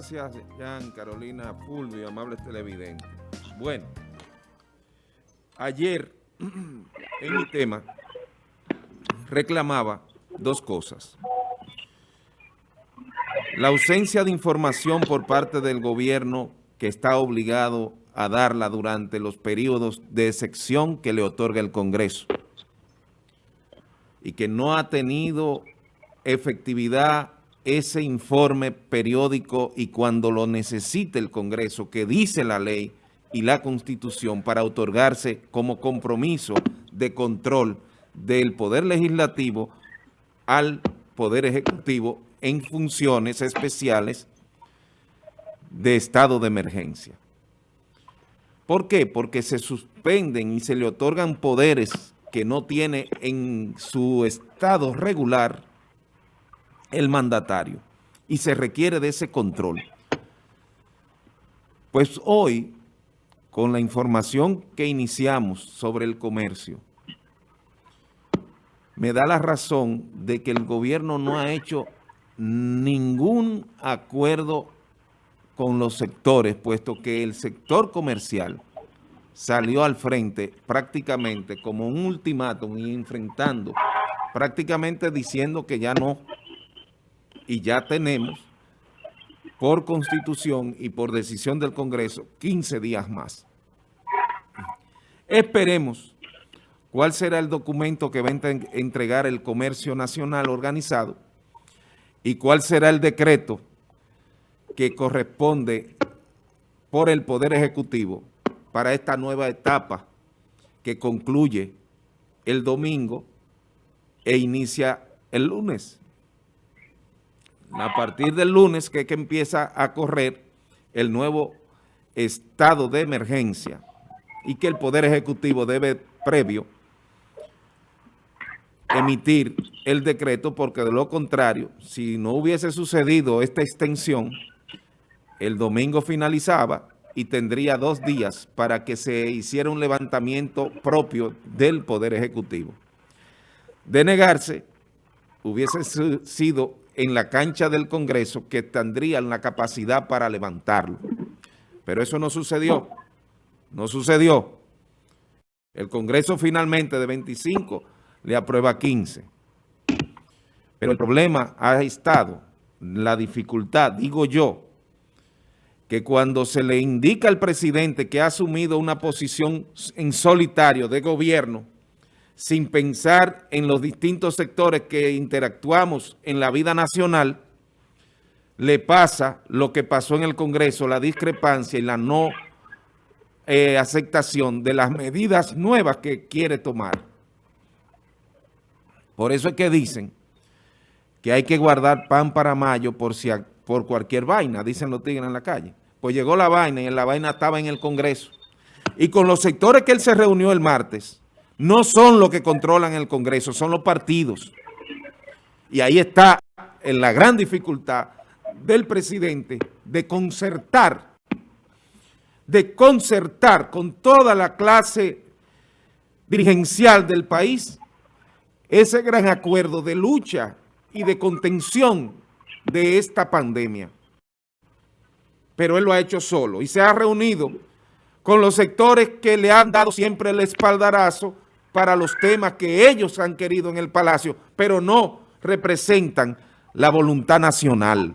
Gracias, Jan, Carolina, Fulvio, amables televidentes. Bueno, ayer en mi tema reclamaba dos cosas. La ausencia de información por parte del gobierno que está obligado a darla durante los periodos de excepción que le otorga el Congreso y que no ha tenido efectividad ese informe periódico y cuando lo necesite el Congreso, que dice la ley y la Constitución para otorgarse como compromiso de control del Poder Legislativo al Poder Ejecutivo en funciones especiales de estado de emergencia. ¿Por qué? Porque se suspenden y se le otorgan poderes que no tiene en su estado regular el mandatario y se requiere de ese control. Pues hoy, con la información que iniciamos sobre el comercio, me da la razón de que el gobierno no ha hecho ningún acuerdo con los sectores, puesto que el sector comercial salió al frente prácticamente como un ultimátum y enfrentando, prácticamente diciendo que ya no y ya tenemos por constitución y por decisión del Congreso 15 días más. Esperemos cuál será el documento que va a entregar el Comercio Nacional Organizado y cuál será el decreto que corresponde por el Poder Ejecutivo para esta nueva etapa que concluye el domingo e inicia el lunes a partir del lunes que, que empieza a correr el nuevo estado de emergencia y que el Poder Ejecutivo debe previo emitir el decreto porque de lo contrario, si no hubiese sucedido esta extensión, el domingo finalizaba y tendría dos días para que se hiciera un levantamiento propio del Poder Ejecutivo. De negarse, hubiese sido en la cancha del Congreso que tendrían la capacidad para levantarlo. Pero eso no sucedió. No sucedió. El Congreso finalmente de 25 le aprueba 15. Pero el problema ha estado, la dificultad, digo yo, que cuando se le indica al presidente que ha asumido una posición en solitario de gobierno, sin pensar en los distintos sectores que interactuamos en la vida nacional, le pasa lo que pasó en el Congreso, la discrepancia y la no eh, aceptación de las medidas nuevas que quiere tomar. Por eso es que dicen que hay que guardar pan para mayo por, si, por cualquier vaina, dicen los tigres en la calle. Pues llegó la vaina y la vaina estaba en el Congreso. Y con los sectores que él se reunió el martes, no son los que controlan el Congreso, son los partidos. Y ahí está en la gran dificultad del presidente de concertar, de concertar con toda la clase dirigencial del país ese gran acuerdo de lucha y de contención de esta pandemia. Pero él lo ha hecho solo y se ha reunido con los sectores que le han dado siempre el espaldarazo para los temas que ellos han querido en el Palacio, pero no representan la voluntad nacional.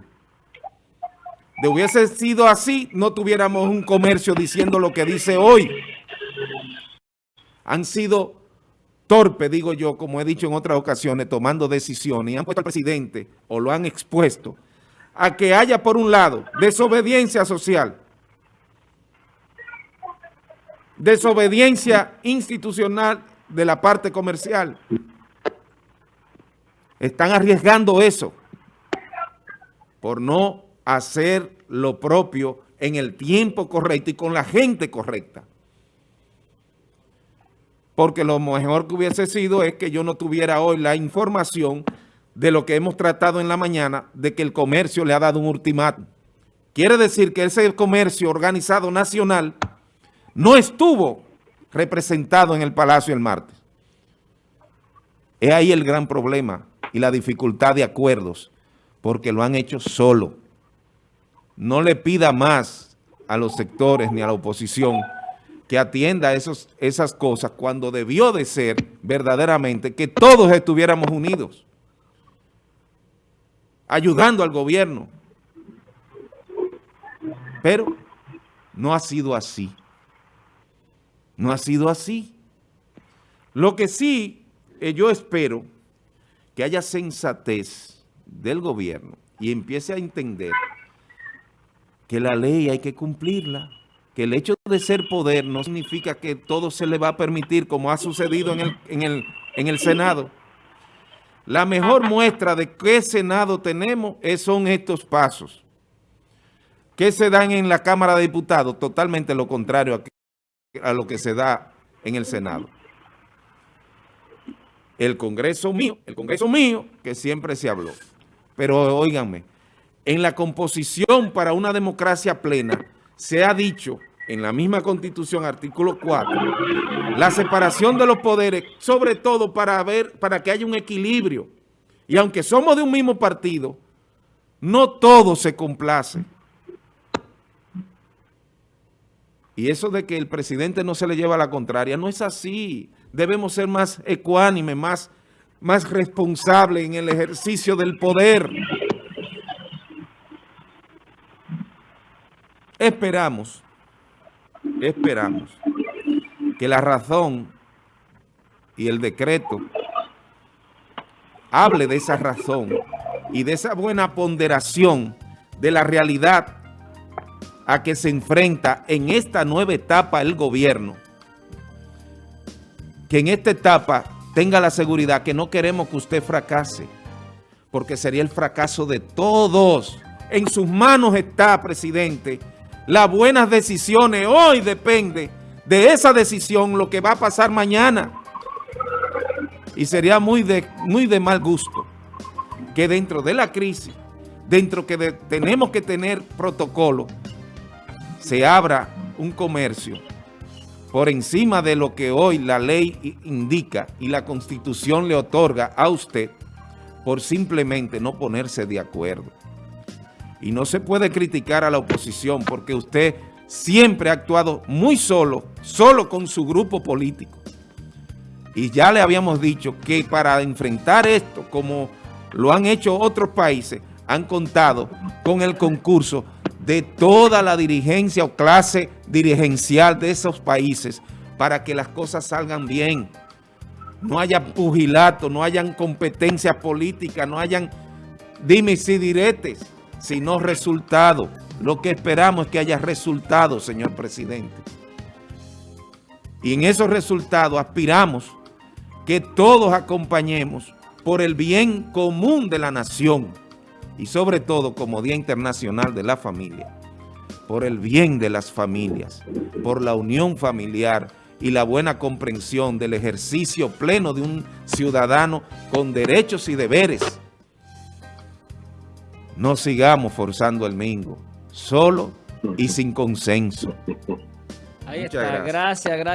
De hubiese sido así, no tuviéramos un comercio diciendo lo que dice hoy. Han sido torpes, digo yo, como he dicho en otras ocasiones, tomando decisiones y han puesto al presidente, o lo han expuesto, a que haya por un lado desobediencia social, desobediencia institucional de la parte comercial. Están arriesgando eso por no hacer lo propio en el tiempo correcto y con la gente correcta. Porque lo mejor que hubiese sido es que yo no tuviera hoy la información de lo que hemos tratado en la mañana, de que el comercio le ha dado un ultimátum. Quiere decir que ese comercio organizado nacional no estuvo representado en el Palacio el martes. Es ahí el gran problema y la dificultad de acuerdos, porque lo han hecho solo. no le pida más a los sectores ni a la oposición que atienda esos, esas cosas cuando debió de ser verdaderamente que todos estuviéramos unidos, ayudando al gobierno. Pero no ha sido así. No ha sido así. Lo que sí, eh, yo espero que haya sensatez del gobierno y empiece a entender que la ley hay que cumplirla, que el hecho de ser poder no significa que todo se le va a permitir como ha sucedido en el, en el, en el Senado. La mejor muestra de qué Senado tenemos son estos pasos que se dan en la Cámara de Diputados, totalmente lo contrario a, a lo que se da en el Senado. El Congreso mío, el Congreso mío, que siempre se habló. Pero óiganme, en la composición para una democracia plena, se ha dicho en la misma Constitución, artículo 4, la separación de los poderes, sobre todo para, ver, para que haya un equilibrio. Y aunque somos de un mismo partido, no todo se complace. Y eso de que el presidente no se le lleva la contraria, no es así. Debemos ser más ecuánimes, más, más responsables en el ejercicio del poder. Esperamos, esperamos que la razón y el decreto hable de esa razón y de esa buena ponderación de la realidad a que se enfrenta en esta nueva etapa el gobierno. Que en esta etapa tenga la seguridad que no queremos que usted fracase, porque sería el fracaso de todos. En sus manos está, presidente, las buenas decisiones. Hoy depende de esa decisión lo que va a pasar mañana. Y sería muy de, muy de mal gusto que dentro de la crisis, dentro que tenemos que tener protocolo, se abra un comercio por encima de lo que hoy la ley indica y la Constitución le otorga a usted por simplemente no ponerse de acuerdo. Y no se puede criticar a la oposición porque usted siempre ha actuado muy solo, solo con su grupo político. Y ya le habíamos dicho que para enfrentar esto, como lo han hecho otros países, han contado con el concurso de toda la dirigencia o clase dirigencial de esos países para que las cosas salgan bien. No haya pugilato, no hayan competencias políticas, no hayan dimes y diretes sino resultado. Lo que esperamos es que haya resultados, señor presidente. Y en esos resultados aspiramos que todos acompañemos por el bien común de la nación y sobre todo como Día Internacional de la Familia, por el bien de las familias, por la unión familiar y la buena comprensión del ejercicio pleno de un ciudadano con derechos y deberes no sigamos forzando el mingo, solo y sin consenso. Ahí está, gracias, gracias.